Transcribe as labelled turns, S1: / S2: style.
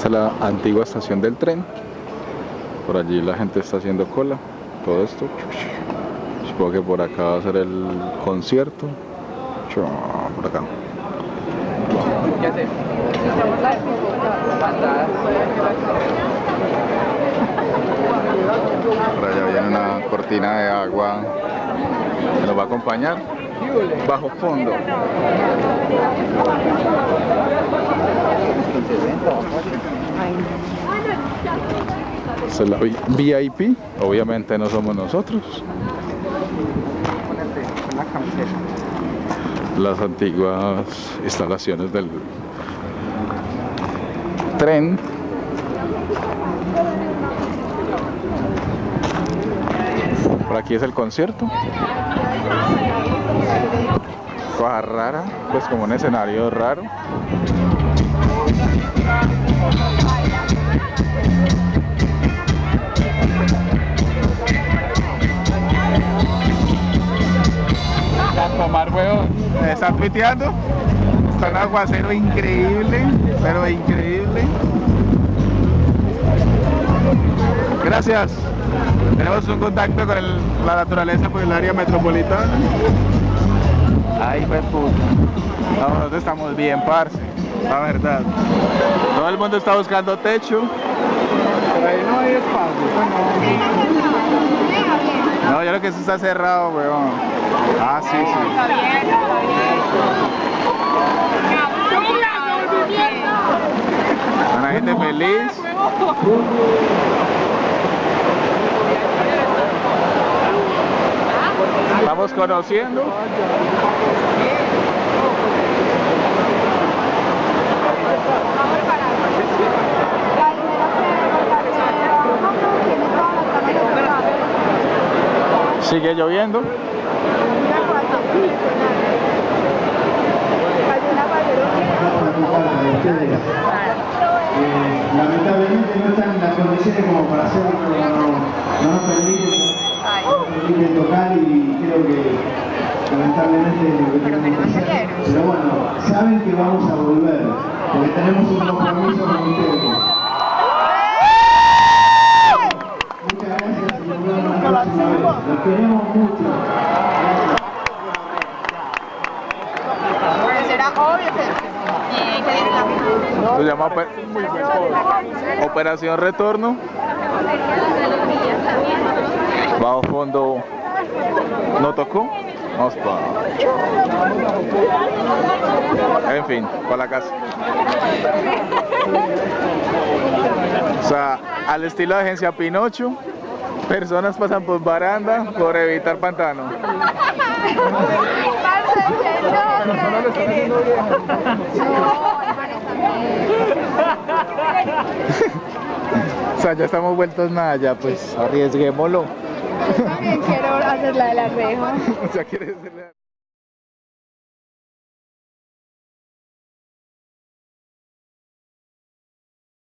S1: Esta es la antigua estación del tren. Por allí la gente está haciendo cola. Todo esto. Supongo que por acá va a ser el concierto. Por acá. Por allá viene una cortina de agua que nos va a acompañar bajo fondo. Es la VIP, obviamente no somos nosotros. Las antiguas instalaciones del tren. Por aquí es el concierto. Cosa rara, pues como un escenario raro.
S2: Weón, está tuiteando. Está aguacero increíble, pero increíble. Gracias. Tenemos un contacto con la naturaleza por el área metropolitana. Ay, pues puta. No, nosotros estamos bien, parce. La verdad. Todo el mundo está buscando techo. Pero ahí no hay espacio. No, yo creo que eso está cerrado, weón. Ah, sí, sí. Una gente feliz. Vamos conociendo. Sigue lloviendo.
S3: Lamentablemente no están en las condiciones como para hacerlo, no, no nos permiten, tocar y creo que lamentablemente lo que. Pero bueno, saben que vamos a volver, porque tenemos un compromiso con ustedes.
S1: Se Operación Retorno. Bajo fondo no tocó. Vamos para. En fin, para la casa. O sea, al estilo de agencia Pinocho, personas pasan por baranda por evitar pantano. O sea, ya estamos vueltos nada, ya pues arriesguémoslo.
S4: También quiero hacer la de la reja.
S1: O sea, ¿quieres hacerle-